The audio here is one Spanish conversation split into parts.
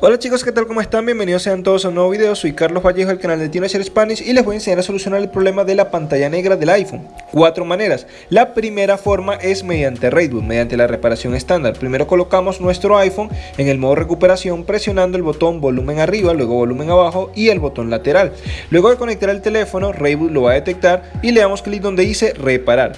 Hola chicos, ¿qué tal? ¿Cómo están? Bienvenidos sean todos a un nuevo video. Soy Carlos Vallejo del canal de Teenager Spanish y les voy a enseñar a solucionar el problema de la pantalla negra del iPhone. Cuatro maneras. La primera forma es mediante RaidBoot, mediante la reparación estándar. Primero colocamos nuestro iPhone en el modo recuperación presionando el botón volumen arriba, luego volumen abajo y el botón lateral. Luego de conectar el teléfono, RaidBoot lo va a detectar y le damos clic donde dice reparar.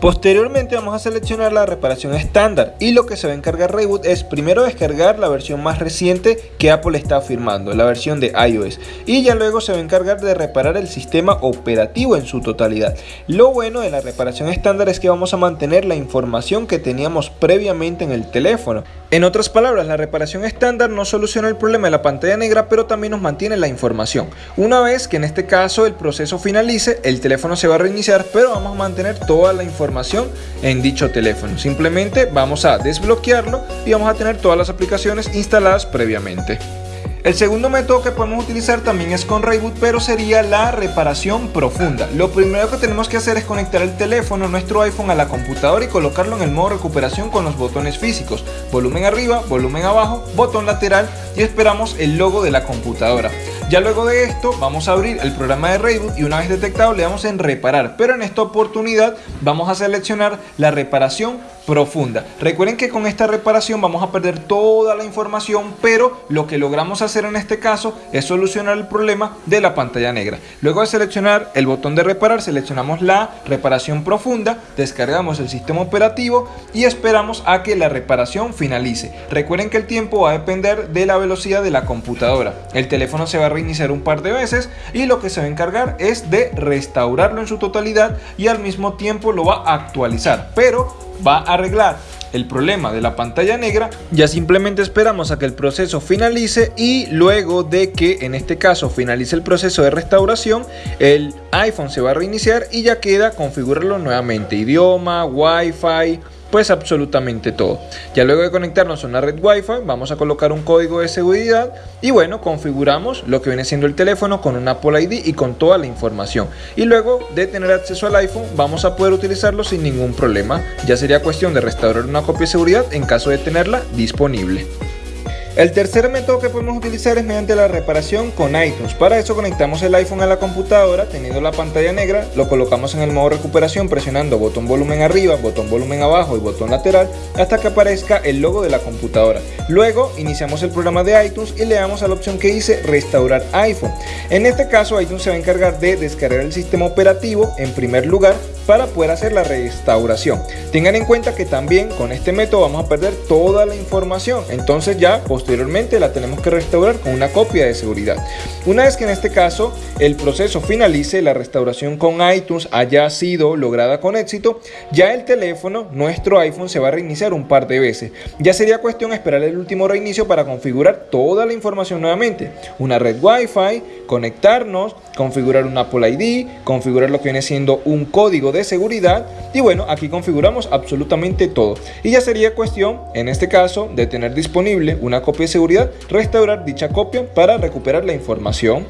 Posteriormente vamos a seleccionar la reparación estándar y lo que se va a encargar Reboot es primero descargar la versión más reciente que Apple está firmando, la versión de iOS y ya luego se va a encargar de reparar el sistema operativo en su totalidad. Lo bueno de la reparación estándar es que vamos a mantener la información que teníamos previamente en el teléfono. En otras palabras, la reparación estándar no soluciona el problema de la pantalla negra, pero también nos mantiene la información. Una vez que en este caso el proceso finalice, el teléfono se va a reiniciar, pero vamos a mantener toda la información en dicho teléfono. Simplemente vamos a desbloquearlo y vamos a tener todas las aplicaciones instaladas previamente. El segundo método que podemos utilizar también es con Reboot, pero sería la reparación profunda. Lo primero que tenemos que hacer es conectar el teléfono, nuestro iPhone, a la computadora y colocarlo en el modo recuperación con los botones físicos. Volumen arriba, volumen abajo, botón lateral y esperamos el logo de la computadora. Ya luego de esto vamos a abrir el programa de Reboot y una vez detectado le damos en reparar, pero en esta oportunidad vamos a seleccionar la reparación profunda. Recuerden que con esta reparación vamos a perder toda la información, pero lo que logramos hacer en este caso es solucionar el problema de la pantalla negra. Luego de seleccionar el botón de reparar, seleccionamos la reparación profunda, descargamos el sistema operativo y esperamos a que la reparación finalice. Recuerden que el tiempo va a depender de la velocidad de la computadora. El teléfono se va a reiniciar un par de veces y lo que se va a encargar es de restaurarlo en su totalidad y al mismo tiempo lo va a actualizar. Pero va a arreglar el problema de la pantalla negra, ya simplemente esperamos a que el proceso finalice y luego de que en este caso finalice el proceso de restauración, el iPhone se va a reiniciar y ya queda configurarlo nuevamente, idioma, wifi, pues absolutamente todo. Ya luego de conectarnos a una red Wi-Fi, vamos a colocar un código de seguridad y bueno, configuramos lo que viene siendo el teléfono con un Apple ID y con toda la información. Y luego de tener acceso al iPhone, vamos a poder utilizarlo sin ningún problema. Ya sería cuestión de restaurar una copia de seguridad en caso de tenerla disponible. El tercer método que podemos utilizar es mediante la reparación con iTunes. Para eso conectamos el iPhone a la computadora teniendo la pantalla negra, lo colocamos en el modo recuperación presionando botón volumen arriba, botón volumen abajo y botón lateral hasta que aparezca el logo de la computadora. Luego iniciamos el programa de iTunes y le damos a la opción que dice restaurar iPhone. En este caso iTunes se va a encargar de descargar el sistema operativo en primer lugar para poder hacer la restauración. Tengan en cuenta que también con este método vamos a perder toda la información, entonces ya posteriormente la tenemos que restaurar con una copia de seguridad. Una vez que en este caso el proceso finalice, la restauración con iTunes haya sido lograda con éxito, ya el teléfono, nuestro iPhone, se va a reiniciar un par de veces. Ya sería cuestión esperar el último reinicio para configurar toda la información nuevamente. Una red Wi-Fi, conectarnos, configurar un Apple ID, configurar lo que viene siendo un código de seguridad y bueno, aquí configuramos absolutamente todo. Y ya sería cuestión, en este caso, de tener disponible una copia de seguridad, restaurar dicha copia para recuperar la información.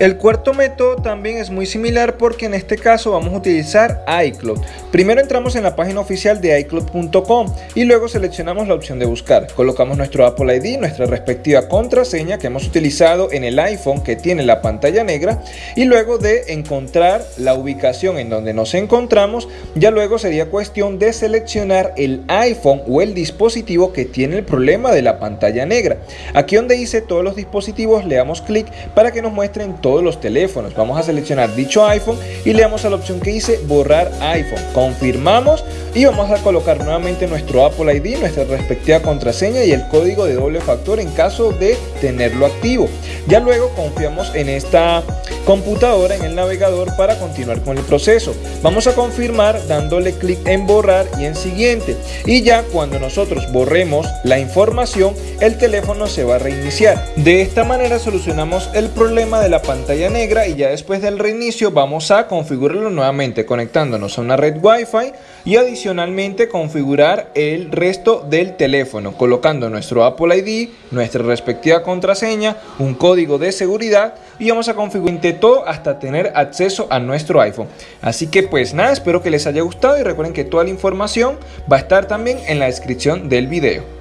El cuarto método también es muy similar porque en este caso vamos a utilizar iCloud. Primero entramos en la página oficial de iCloud.com y luego seleccionamos la opción de buscar. Colocamos nuestro Apple ID, nuestra respectiva contraseña que hemos utilizado en el iPhone que tiene la pantalla negra y luego de encontrar la ubicación en donde nos encontramos, ya luego sería cuestión de seleccionar el iPhone o el dispositivo que tiene el problema de la pantalla negra. Aquí donde dice todos los dispositivos le damos clic para que nos muestren todos los teléfonos. Vamos a seleccionar dicho iPhone y le damos a la opción que dice borrar iPhone. Confirmamos y vamos a colocar nuevamente nuestro Apple ID, nuestra respectiva contraseña y el código de doble factor en caso de tenerlo activo. Ya luego confiamos en esta computadora, en el navegador para continuar con el proceso. Vamos a confirmar dándole clic en borrar y en siguiente. Y ya cuando nosotros borremos la información, el teléfono se va a reiniciar. De esta manera solucionamos el problema de la pantalla pantalla negra y ya después del reinicio vamos a configurarlo nuevamente conectándonos a una red Wi-Fi y adicionalmente configurar el resto del teléfono colocando nuestro Apple ID, nuestra respectiva contraseña, un código de seguridad y vamos a configurar todo hasta tener acceso a nuestro iPhone. Así que pues nada, espero que les haya gustado y recuerden que toda la información va a estar también en la descripción del video.